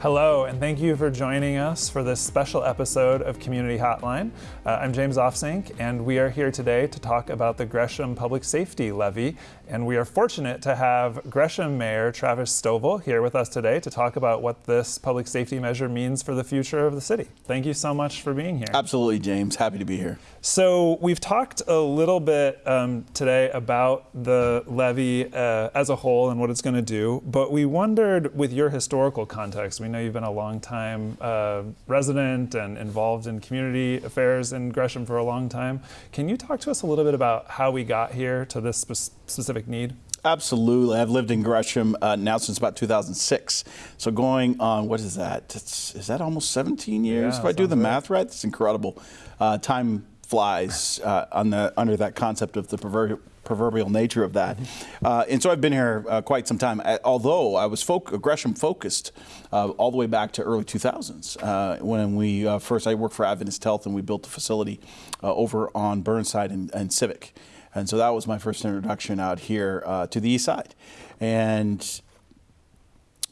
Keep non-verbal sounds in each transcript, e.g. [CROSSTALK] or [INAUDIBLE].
Hello, and thank you for joining us for this special episode of Community Hotline. Uh, I'm James Offsink, and we are here today to talk about the Gresham Public Safety Levy. And we are fortunate to have Gresham Mayor Travis Stovall here with us today to talk about what this public safety measure means for the future of the city. Thank you so much for being here. Absolutely, James. Happy to be here. So, we've talked a little bit um, today about the levy uh, as a whole and what it's going to do, but we wondered with your historical context, we know you've been a long time uh, resident and involved in community affairs in Gresham for a long time. Can you talk to us a little bit about how we got here to this spe- specific need? Absolutely. I've lived in Gresham uh, now since about 2006. So going on, what is that? It's, is that almost 17 years? Yeah, if I do the sounds math right, it's incredible. Uh, time flies uh, on the, under that concept of the proverbial, proverbial nature of that. Uh, and so I've been here uh, quite some time, although I was Gresham focused uh, all the way back to early 2000s uh, when we uh, first, I worked for Adventist Health and we built a facility uh, over on Burnside and, and Civic. And so that was my first introduction out here to the east side. And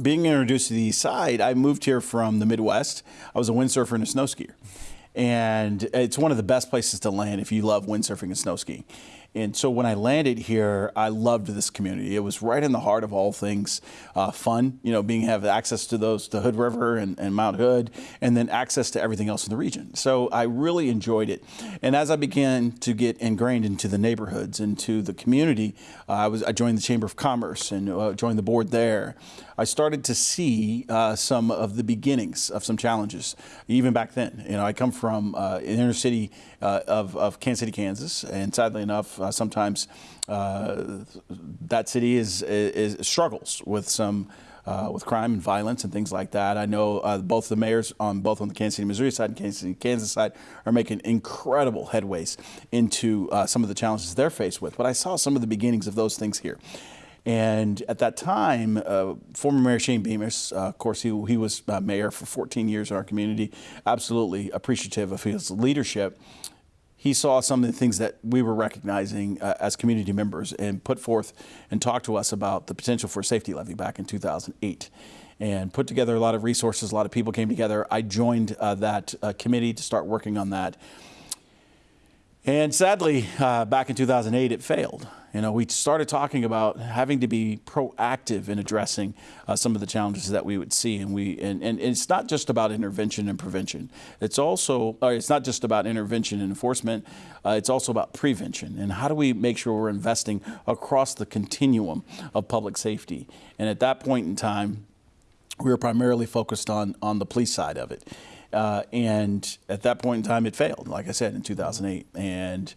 being introduced to the east side, I moved here from the Midwest. I was a windsurfer and a snow skier. And it's one of the best places to land if you love windsurfing and snow skiing. And so when I landed here, I loved this community. It was right in the heart of all things uh, fun, you know, being have access to those, the Hood River and, and, Mount Hood, and then access to everything else in the region. So I really enjoyed it. And as I began to get ingrained into the neighborhoods, into the community, uh, I was I joined the Chamber of Commerce and uh, joined the board there. I started to see uh, some of the beginnings of some challenges, even back then. You know, I come from uh, an inner city uh, of, of Kansas City, Kansas, and sadly enough, uh, sometimes uh, that city is, is, struggles with some. Uh, with crime and violence and things like that. I know uh, both the mayors on both on the Kansas City, Missouri side and Kansas City, Kansas side are making incredible headways into uh, some of the challenges they're faced with. But I saw some of the beginnings of those things here. And at that time, uh, former Mayor Shane Bemis, uh, of course, he, he was mayor for 14 years in our community, absolutely appreciative of his leadership he saw some of the things that we were recognizing uh, as community members and put forth and talked to us about the potential for a safety levy back in 2008 and put together a lot of resources. A lot of people came together. I joined uh, that uh, committee to start working on that. And sadly, uh, back in 2008, it failed. You know, we started talking about having to be proactive in addressing uh, some of the challenges that we would see, and we and, and it's not just about intervention and prevention. It's also it's not just about intervention and enforcement. Uh, it's also about prevention and how do we make sure we're investing across the continuum of public safety. And at that point in time, we were primarily focused on on the police side of it. Uh, and at that point in time, it failed, like I said, in 2008. And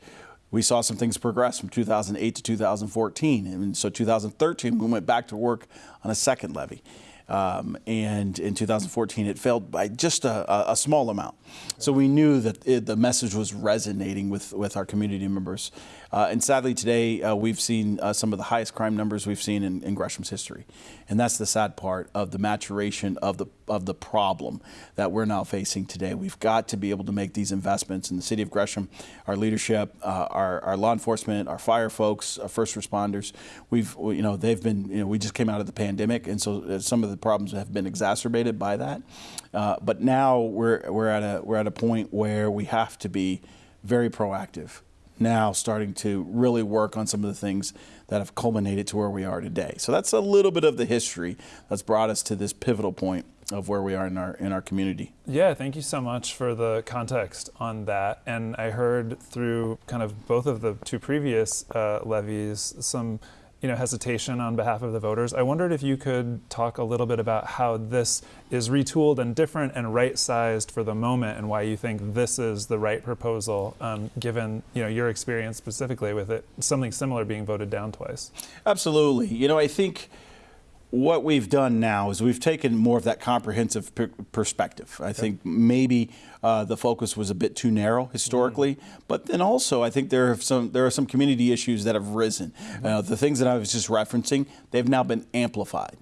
we saw some things progress from 2008 to 2014. And so 2013, we went back to work on a second levy. Um, and in 2014 it failed by just a, a small amount. So we knew that it, the message was resonating with, with our community members. Uh, and sadly today uh, we've seen uh, some of the highest crime numbers we've seen in, in, Gresham's history. And that's the sad part of the maturation of the, of the problem that we're now facing today. We've got to be able to make these investments in the city of Gresham, our leadership, uh, our, our law enforcement, our fire folks, our first responders. We've, you know, they've been, you know, we just came out of the pandemic and so uh, some of the problems have been exacerbated by that. Uh, but now we're, we're, at a, we're at a point where we have to be very proactive now starting to really work on some of the things that have culminated to where we are today. So that's a little bit of the history that's brought us to this pivotal point of where we are in our in our community. Yeah, thank you so much for the context on that. And I heard through kind of both of the two previous uh, levies some you know, hesitation on behalf of the voters. I wondered if you could talk a little bit about how this is retooled and different and right-sized for the moment, and why you think this is the right proposal, um, given you know your experience specifically with it, something similar being voted down twice. Absolutely. You know, I think what we've done now is we've taken more of that comprehensive perspective. I okay. think maybe uh, the focus was a bit too narrow historically, mm but then also I think there are some there are some community issues that have risen. Mm -hmm. uh, the things that I was just referencing, they've now been amplified.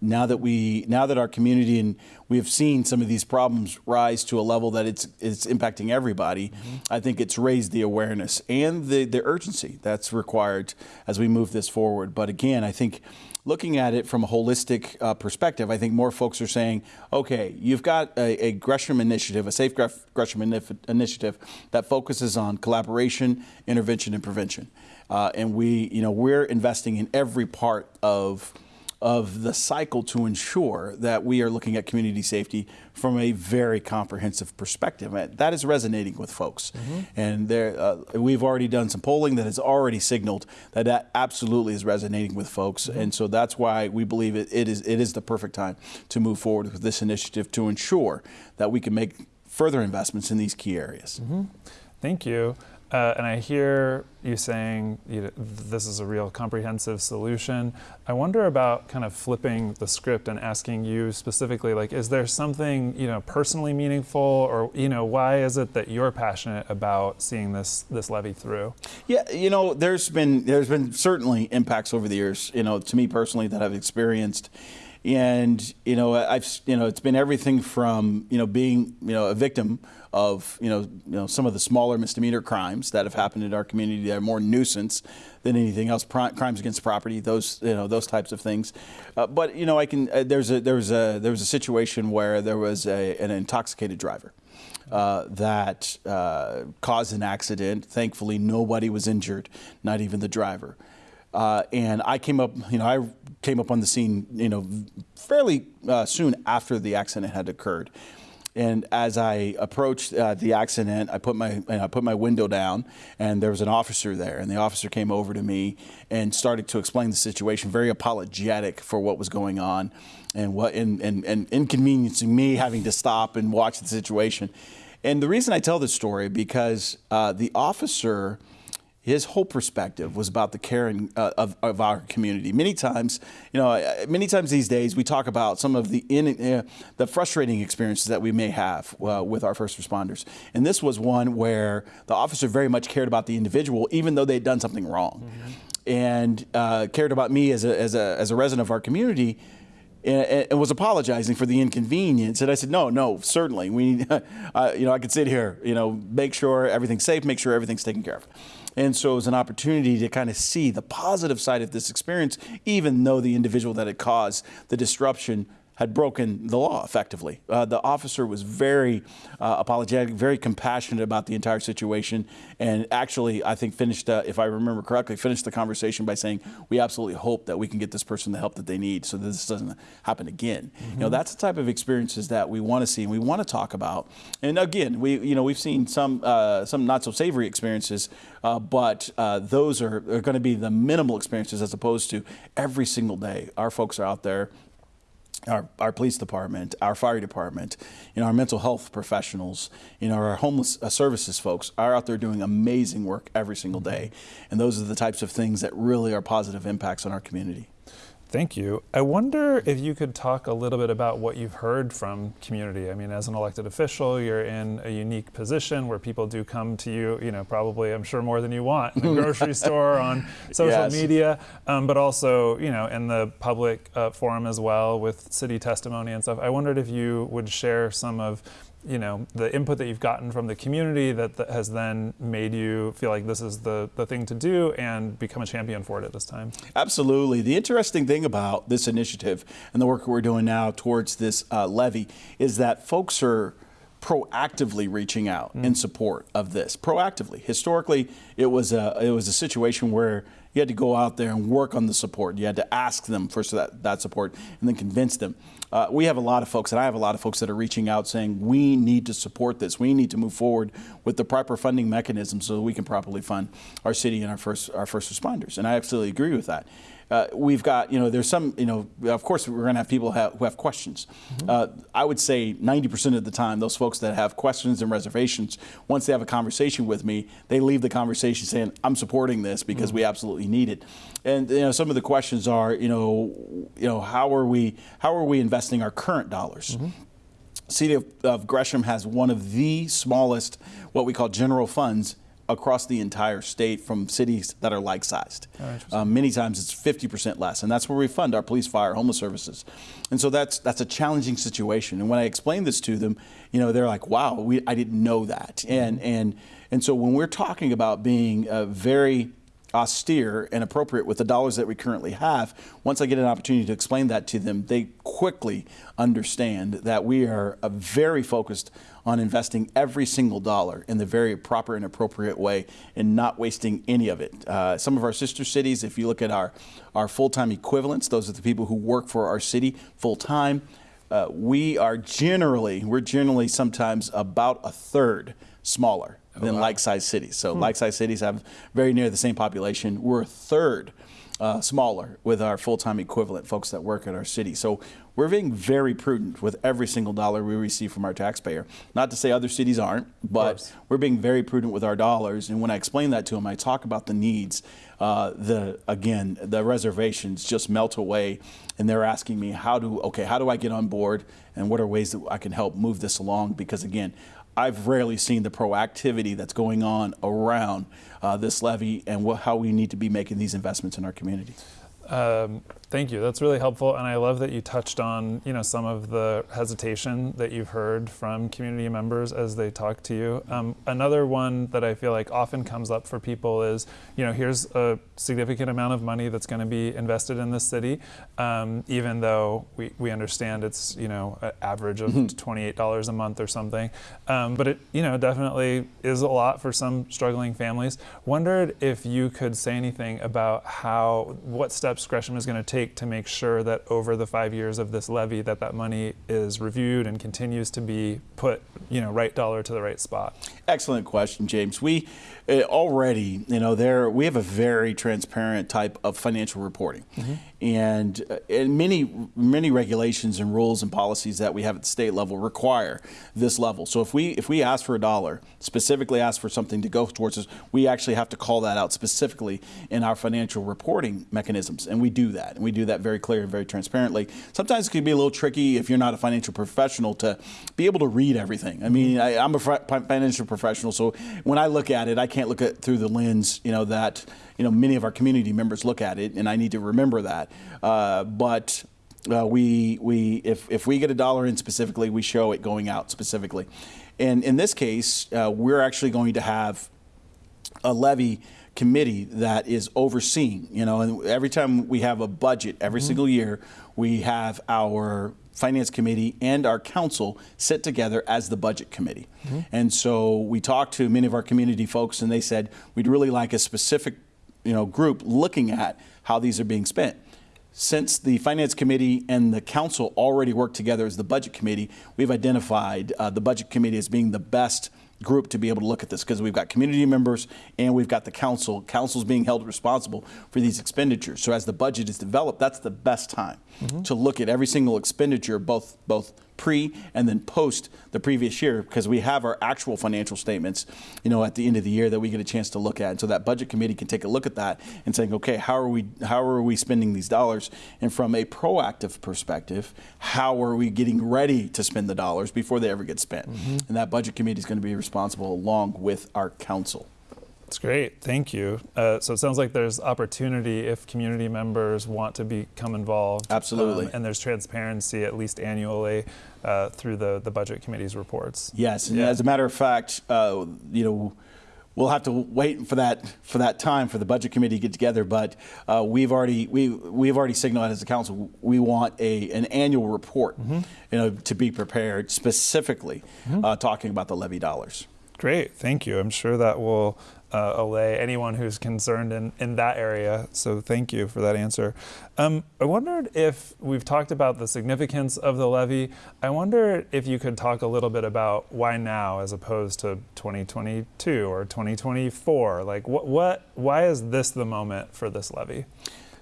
Now that we now that our community and we have seen some of these problems rise to a level that it's it's impacting everybody, mm -hmm. I think it's raised the awareness and the the urgency that's required as we move this forward. But again, I think looking at it from a holistic uh, perspective, I think more folks are saying, okay, you've got a, a Gresham initiative, a Safe Gresham initiative that focuses on collaboration, intervention, and prevention. Uh, and we, you know, we're investing in every part of of the cycle to ensure that we are looking at community safety from a very comprehensive perspective. That is resonating with folks. Mm -hmm. And there, uh, we've already done some polling that has already signaled that that absolutely is resonating with folks. Mm -hmm. And so that's why we believe it, it, is, it is the perfect time to move forward with this initiative to ensure that we can make further investments in these key areas. Mm -hmm. Thank you. Uh, and I hear you saying you know, this is a real comprehensive solution. I wonder about kind of flipping the script and asking you specifically, like, is there something you know personally meaningful, or you know, why is it that you're passionate about seeing this this levy through? Yeah, you know, there's been there's been certainly impacts over the years, you know, to me personally that I've experienced and you know I've you know it's been everything from you know being you know a victim of you know you know some of the smaller misdemeanor crimes that have happened in our community that are more nuisance than anything else. Crimes against property those you know those types of things. Uh, but you know I can uh, there's a there was a there was a situation where there was a, an intoxicated driver uh, that uh, caused an accident. Thankfully nobody was injured not even the driver. Uh, and I came up, you know, I came up on the scene, you know, fairly uh, soon after the accident had occurred. And as I approached uh, the accident, I put my I put my window down, and there was an officer there. And the officer came over to me and started to explain the situation, very apologetic for what was going on, and what and and, and inconveniencing me having to stop and watch the situation. And the reason I tell this story because uh, the officer his whole perspective was about the caring uh, of, of, our community. Many times, you know, uh, many times these days we talk about some of the in, uh, the frustrating experiences that we may have uh, with our first responders. And this was one where the officer very much cared about the individual, even though they'd done something wrong, mm -hmm. and uh, cared about me as a, as a as a resident of our community. And, and was apologizing for the inconvenience, and I said, "No, no, certainly. We, [LAUGHS] you know, I could sit here, you know, make sure everything's safe, make sure everything's taken care of." And so it was an opportunity to kind of see the positive side of this experience, even though the individual that it caused the disruption had broken the law effectively. Uh, the officer was very uh, apologetic, very compassionate about the entire situation, and actually, I think finished, uh, if I remember correctly, finished the conversation by saying, "We absolutely hope that we can get this person the help that they need, so that this doesn't happen again." Mm -hmm. You know, that's the type of experiences that we want to see and we want to talk about. And again, we, you know, we've seen some uh, some not so savory experiences, uh, but uh, those are, are going to be the minimal experiences as opposed to every single day. Our folks are out there our, our police department, our fire department, you know, our mental health professionals, you know, our homeless uh, services folks are out there doing amazing work every single day. And those are the types of things that really are positive impacts on our community. Thank you. I wonder if you could talk a little bit about what you've heard from community. I mean, as an elected official, you're in a unique position where people do come to you, you know, probably, I'm sure, more than you want in the [LAUGHS] grocery store, on social yes. media, um, but also, you know, in the public uh, forum as well with city testimony and stuff. I wondered if you would share some of you know the input that you've gotten from the community that, that, has then made you feel like this is the, the thing to do and become a champion for it at this time. Absolutely. The interesting thing about this initiative and the work we're doing now towards this uh, levy is that folks are proactively reaching out mm. in support of this. Proactively. Historically it was a it was a situation where you had to go out there and work on the support. You had to ask them for that, that support and then convince them. Uh, we have a lot of folks, and I have a lot of folks that are reaching out saying, we need to support this. We need to move forward with the proper funding mechanism so that we can properly fund our city and our first, our first responders. And I absolutely agree with that uh, we've got, you know, there's some, you know, of course we're going to have people have, who have questions. Mm -hmm. uh, I would say 90% of the time, those folks that have questions and reservations, once they have a conversation with me, they leave the conversation saying, I'm supporting this because mm -hmm. we absolutely need it. And, you know, some of the questions are, you know, you know, how are we, how are we investing our current dollars? Mm -hmm. City of, of Gresham has one of the smallest, what we call general funds across the entire state from cities that are like-sized. Oh, um, many times it's 50% less, and that's where we fund our police, fire, homeless services. And so that's that's a challenging situation. And when I explain this to them, you know, they're like, "Wow, we, I didn't know that." And and and so when we're talking about being uh, very austere and appropriate with the dollars that we currently have, once I get an opportunity to explain that to them, they quickly understand that we are uh, very focused on investing every single dollar in the very proper and appropriate way and not wasting any of it. Uh, some of our sister cities, if you look at our, our full-time equivalents, those are the people who work for our city full-time, uh, we are generally, we're generally sometimes about a third smaller than like-sized cities. So like-sized cities have very near the same population. We're a third uh, smaller with our full-time equivalent folks that work at our city. So we're being very prudent with every single dollar we receive from our taxpayer. Not to say other cities aren't, but we're being very prudent with our dollars. And when I explain that to them, I talk about the needs. Uh, the again, the reservations just melt away, and they're asking me how do okay, how do I get on board, and what are ways that I can help move this along? Because again, I've rarely seen the proactivity that's going on around uh, this levy and how we need to be making these investments in our community. Um, thank you. That's really helpful, and I love that you touched on you know some of the hesitation that you've heard from community members as they talk to you. Um, another one that I feel like often comes up for people is you know here's a significant amount of money that's going to be invested in this city, um, even though we, we understand it's you know an average of twenty eight dollars a month or something, um, but it you know definitely is a lot for some struggling families. Wondered if you could say anything about how what steps Gresham is going to take to make sure that over the five years of this levy that that money is reviewed and continues to be put you know right dollar to the right spot. Excellent question, James. We uh, already, you know, there we have a very transparent type of financial reporting, and, uh, Uh, and many many regulations and rules and policies that we have at the state level require this level. So if we if we ask for a dollar, specifically ask for something to go towards us, we actually have to call that out specifically in our financial reporting mechanisms, and we do that, and we do that very clear and very transparently. Sometimes it can be a little tricky if you're not a financial professional to be able to read everything. I mean, I, I'm a financial professional, so when I look at it, I can't look at it through the lens, you know, that you know many of our community members look at it, and I need to remember that. Uh, but uh, we we if if we get a dollar in specifically, we show it going out specifically, and in this case, uh, we're actually going to have a levy committee that is overseeing. You know, and every time we have a budget, every single year, we have our finance committee and our council sit together as the budget committee. And so we talked to many of our community folks, and they said we'd really like a specific, you know, group looking at how these are being spent. Since the Finance Committee and the Council already work together as the Budget Committee, we've identified uh, the Budget Committee as being the best group to be able to look at this because we've got community members and we've got the council. Council's being held responsible for these expenditures. So as the budget is developed, that's the best time to look at every single expenditure, both both pre and then post the previous year, because we have our actual financial statements, you know, at the end of the year that we get a chance to look at. And so that budget committee can take a look at that and saying, okay, how are we how are we spending these dollars? And from a proactive perspective, how are we getting ready to spend the dollars before they ever get spent? Mm-hmm. And that budget committee is going to be responsible along with our council. That's great. Thank you. Uh, so it sounds like there's opportunity if community members want to become involved. Absolutely. Um, and there's transparency at least annually uh, through the, the budget committee's reports. Yes, and Yeah. as a matter of fact, uh, you know, we'll have to wait for that for that time for the budget committee to get together. But uh, we've already we we've already signaled as a council we want a an annual report, Mm-hmm. you know, to be prepared specifically uh, talking about the levy dollars. Great. Thank you. I'm sure that will uh, allay anyone who's concerned in, in that area. So thank you for that answer. Um, I wondered if we've talked about the significance of the levy. I wonder if you could talk a little bit about why now as opposed to 2022 or 2024. Like what, what why is this the moment for this levy?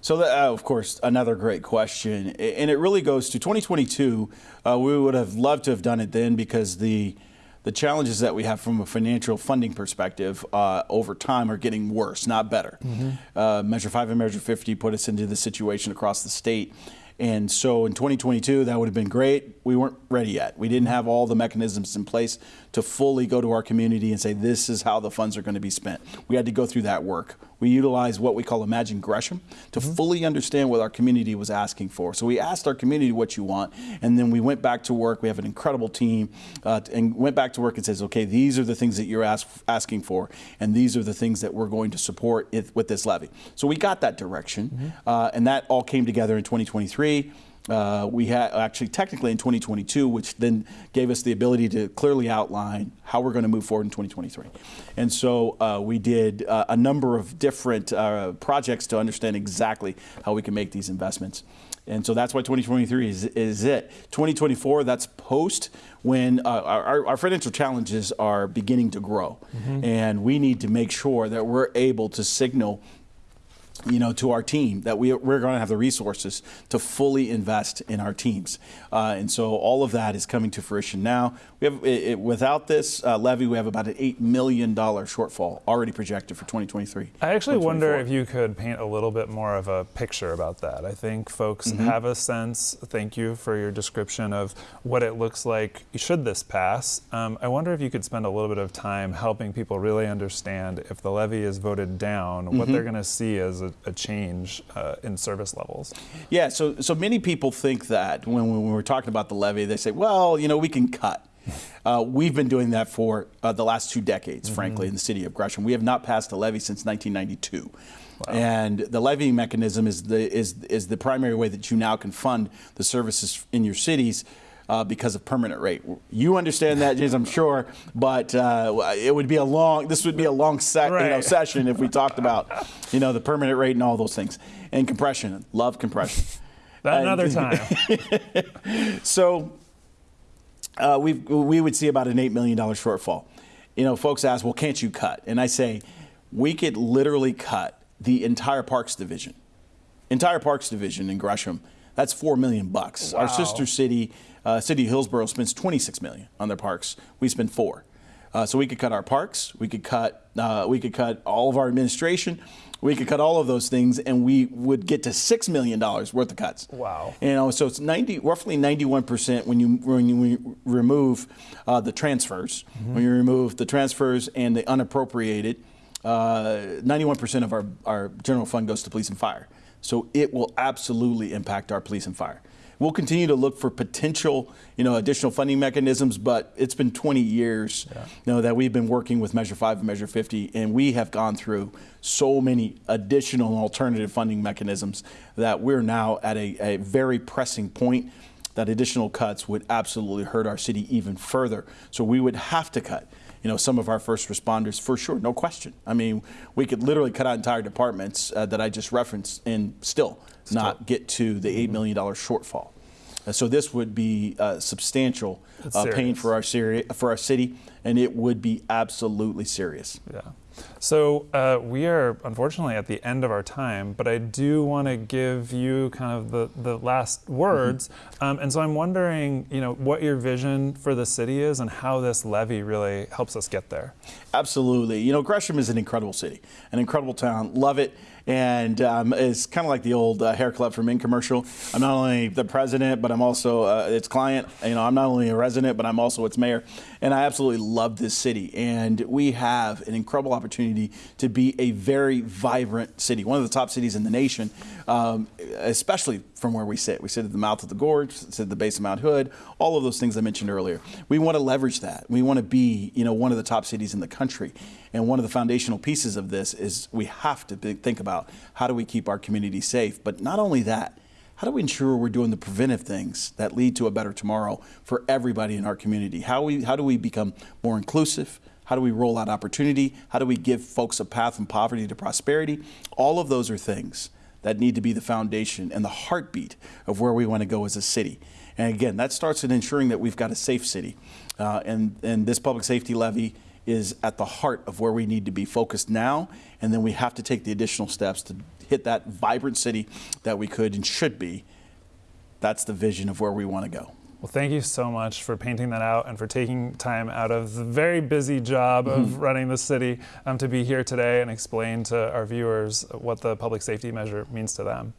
So, that, uh, of course, another great question, and it really goes to 2022. Uh, we would have loved to have done it then because the the challenges that we have from a financial funding perspective uh, over time are getting worse, not better. Uh, Measure 5 and Measure 50 put us into the situation across the state. And so in 2022, that would have been great. We weren't ready yet. We didn't have all the mechanisms in place to fully go to our community and say, this is how the funds are going to be spent. We had to go through that work. We utilized what we call Imagine Gresham to fully understand what our community was asking for. So we asked our community what you want, and then we went back to work. We have an incredible team, uh, and went back to work and says, okay, these are the things that you're ask, asking for, and these are the things that we're going to support it, with this levy. So we got that direction, uh, and that all came together in 2023. Uh, we had actually technically in 2022, which then gave us the ability to clearly outline how we're going to move forward in 2023. And so uh, we did uh, a number of different uh, projects to understand exactly how we can make these investments. And so that's why 2023 is, is it. 2024, that's post when uh, our, our financial challenges are beginning to grow. And we need to make sure that we're able to signal you know, to our team that we, we're going to have the resources to fully invest in our teams. Uh, and so all of that is coming to fruition now. We have, it, it- without this uh, levy, we have about an $8 million shortfall already projected for 2023. I actually wonder if you could paint a little bit more of a picture about that. I think folks Mm-hmm. have a sense. Thank you for your description of what it looks like should this pass. Um, I wonder if you could spend a little bit of time helping people really understand if the levy is voted down, what Mm-hmm. they're going to see as a, a change uh, in service levels. Yeah, so so many people think that when, when we're talking about the levy, they say, well, you know, we can cut. [LAUGHS] Uh, we've been doing that for uh, the last two decades, frankly, in the city of Gresham. We have not passed a levy since 1992. And the levying mechanism is the is is the primary way that you now can fund the services in your cities. Uh, because of permanent rate, you understand that, James, I'm sure. But uh, it would be a long. This would be a long se- you know, session if we talked about, you know, the permanent rate and all those things, and compression. Love compression. Another time. [LAUGHS] So uh, we we would see about an eight million dollar shortfall. You know, folks ask, well, can't you cut? And I say, we could literally cut the entire Parks division, entire Parks division in Gresham. That's four million bucks. Our sister city, uh, City of Hillsboro, spends twenty six million on their parks. We spend four. Uh, so we could cut our parks. We could cut. Uh, we could cut all of our administration. We could cut all of those things, and we would get to six million dollars worth of cuts. Wow. You know, so it's 90, roughly 91% when you when you remove uh, the transfers. When you remove the transfers and the unappropriated, uh, 91% of our, our general fund goes to police and fire. So it will absolutely impact our police and fire. We'll continue to look for potential, you know, additional funding mechanisms, but it's been 20 years, you know, that we've been working with Measure 5 and Measure 50, and we have gone through so many additional alternative funding mechanisms that we're now at a, a very pressing point that additional cuts would absolutely hurt our city even further. So we would have to cut, you know, some of our first responders for sure, no question. I mean, we could literally cut out entire departments uh, that I just referenced and still not get to the $8 million shortfall. Uh, so this would be uh, substantial uh, pain for our, for our city, and it would be absolutely serious. Yeah. So uh, we are unfortunately at the end of our time, but I do want to give you kind of the, the last words. Um, and so I'm wondering, you know, what your vision for the city is and how this levy really helps us get there. Absolutely. You know, Gresham is an incredible city, an incredible town. Love it. And um, it's kind of like the old uh, hair club for men commercial. I'm not only the president, but I'm also uh, its client. You know, I'm not only a resident, but I'm also its mayor. And I absolutely love this city. And we have an incredible opportunity to be a very vibrant city, one of the top cities in the nation, um, especially from where we sit. We sit at the mouth of the gorge, sit at the base of Mount Hood, all of those things I mentioned earlier. We want to leverage that. We want to be, you know, one of the top cities in the country. And one of the foundational pieces of this is we have to think about how do we keep our community safe. But not only that, how do we ensure we're doing the preventive things that lead to a better tomorrow for everybody in our community? How we how do we become more inclusive? How do we roll out opportunity? How do we give folks a path from poverty to prosperity? All of those are things that need to be the foundation and the heartbeat of where we want to go as a city. And again, that starts in ensuring that we've got a safe city. Uh, and, and this public safety levy is at the heart of where we need to be focused now. And then we have to take the additional steps to hit that vibrant city that we could and should be. That's the vision of where we want to go. Well, thank you so much for painting that out and for taking time out of the very busy job of running the city um, to be here today and explain to our viewers what the public safety measure means to them.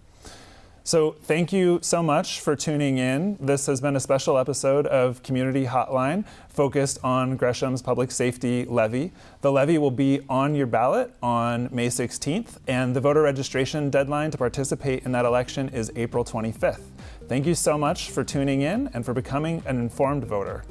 So, thank you so much for tuning in. This has been a special episode of Community Hotline focused on Gresham's public safety levy. The levy will be on your ballot on May 16th, and the voter registration deadline to participate in that election is April 25th. Thank you so much for tuning in and for becoming an informed voter.